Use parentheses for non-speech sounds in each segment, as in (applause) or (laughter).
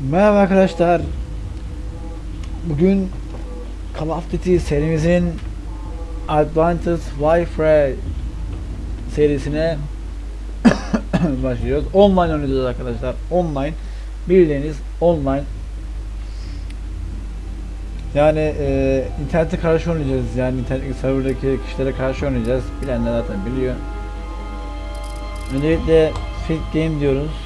Merhaba arkadaşlar. Bugün Call of Duty serimizin Advanced Warfare serisine (coughs) başlıyoruz. Online oynayacağız arkadaşlar. Online. Bildiğiniz online. Yani e, internete karşı oynayacağız. Yani internet serverdaki kişilere karşı oynayacağız. Bilenler zaten biliyor. Öncelikle Fit Game diyoruz.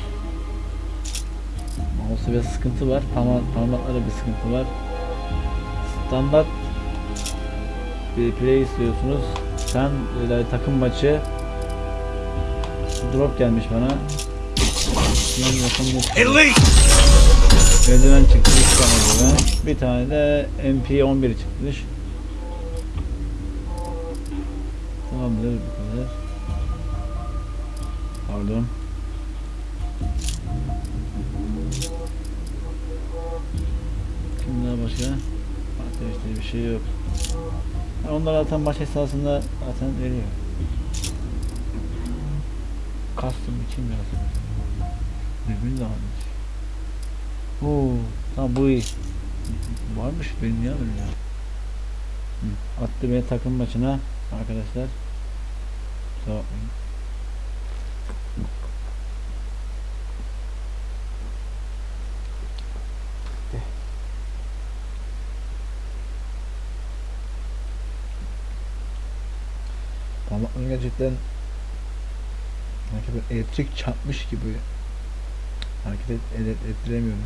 Mouse'da bir sıkıntı var. Parma parmaklarda bir sıkıntı var. Standart bir play istiyorsunuz. Sen öyle takım maçı drop gelmiş bana. Yapalım. Elite! Eldiven çıktı bir tane eldiven. Bir tane de MP11 çıkmış. Tamamdır bu kadar. Pardon. Başka? Ateşte bir şey yok. Ha, Onlar zaten maç esasında zaten veriyor. Custom için biraz. Dürbün de varmış. Oo, tamam bu iyi. Varmış benim ya benim ya. Attı beni takım maçına arkadaşlar. Kusura bakmayın. Parmaklarım gerçekten böyle elektrik çarpmış gibi hareket et, et- ettiremiyorum.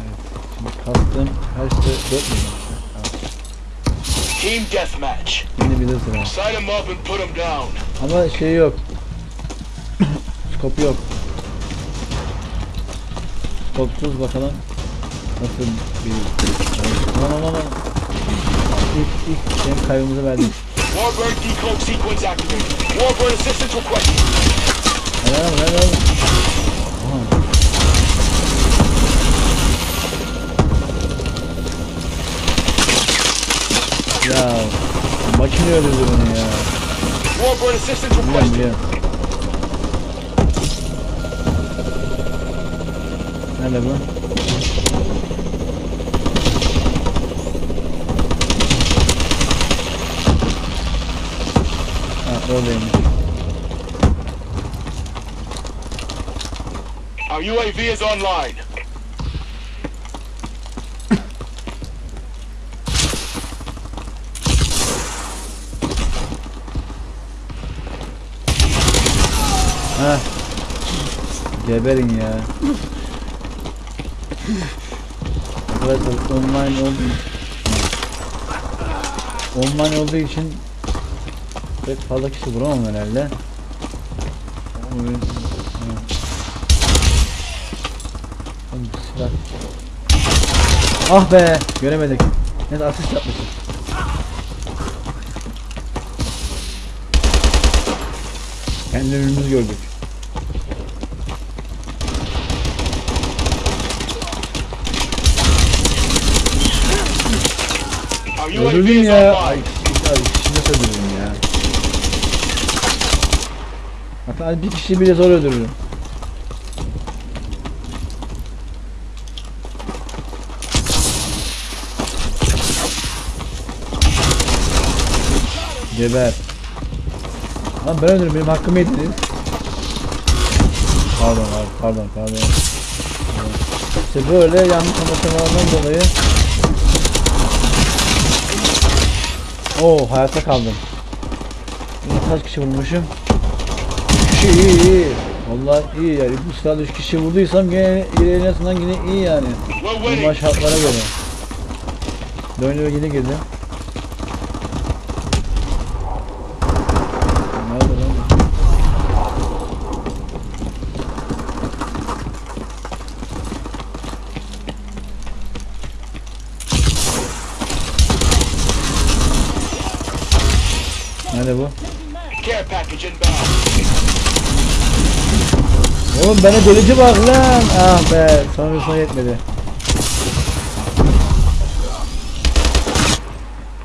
Evet, şimdi kastım kaçtı? 4 milyon. Team deathmatch. Yine bir de sıra. Sign them up and put them down. Ama şey yok. (coughs) Skop yok. Skopsuz bakalım. Nasıl bir... Aman aman aman. İlk, ilk benim kaybımızı verdik. Warbird decloak sequence activated. Warbird assistance requested. Hadi hadi. Ya makine öldürdü beni ya. Warbird assistance Biliyorum biliyorum. Nerede bu? Oradaymış. Our UAV is online. Ha. Geberin ya. Arkadaşlar online oldu. Online olduğu için pek fazla kişi vuramam herhalde. Oğlum silah. Ah be göremedik. Neyse asist yapmışız. Kendi önümüzü gördük. Öldürdüm ya. Ay, ay kişi nasıl Hatta bir kişi bile zor öldürürüm. Geber. Lan ben öldürdüm benim hakkımı yediniz. Pardon abi pardon pardon. İşte böyle yanlış anlaşılmalardan dolayı Oo hayatta kaldım. Kaç kişi vurmuşum? 3 kişi iyi iyi. Vallahi iyi yani bu silahla 3 kişi vurduysam yine yine en azından yine iyi yani. Normal şartlara göre. Dönüyor yine girdim. Nerede lan? Nerede bu? Care package inbound. Oğlum bana delici bak lan. Ah be sonrasına şey yetmedi.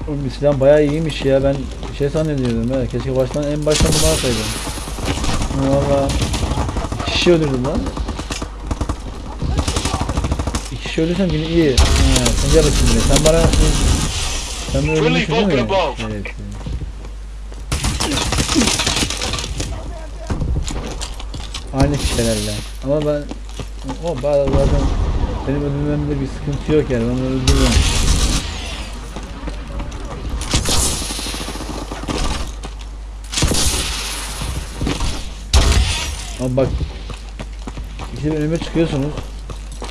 Oğlum silah bayağı iyiymiş ya ben şey zannediyordum ha. Keşke baştan en baştan bunu alsaydım. Valla. Kişi öldürdüm lan. İki kişi öldürsem yine iyi. Ha, sen gel bakayım. Sen bana... Sen bana öldürmüşsün değil mi? Evet. Aynı kişilerle. Ama ben o zaten benim öldürmemde bir sıkıntı yok yani. Ben öldürürüm. Ama bak İkisi önüme çıkıyorsunuz.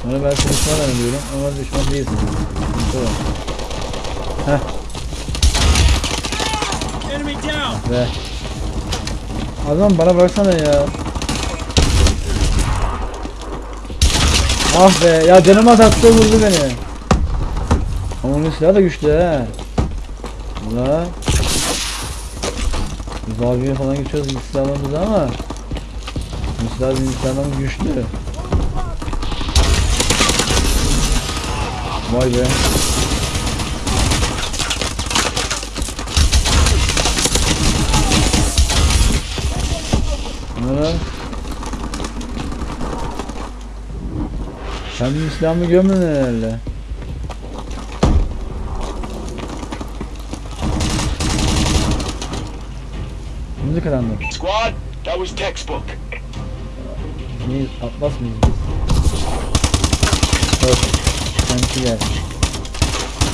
Sonra ben sizi düşman zannediyorum ama düşman değilsiniz. Sıkıntı var. Heh. Ve. Adam bana baksana ya. Ah be ya canıma taktı vurdu beni. Ama onun silahı da güçlü he. La. Biz abiye falan geçiyoruz ilk silahlarımızı ama bu silah benim silahlarım güçlü. Vay be. Sen benim silahımı gömdün herhalde. Şimdi karanlık. Squad, that was textbook. Neyiz? Atlas mıyız biz? Yok. Kendisi gel.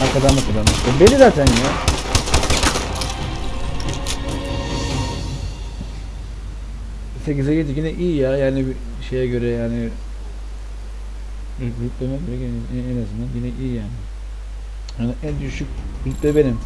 Arkadan mı karanlık? E, Belli zaten ya. Sekize yedi yine iyi ya yani bir şeye göre yani rütbeme göre en azından yine iyi yani. Yani en düşük rütbe benim.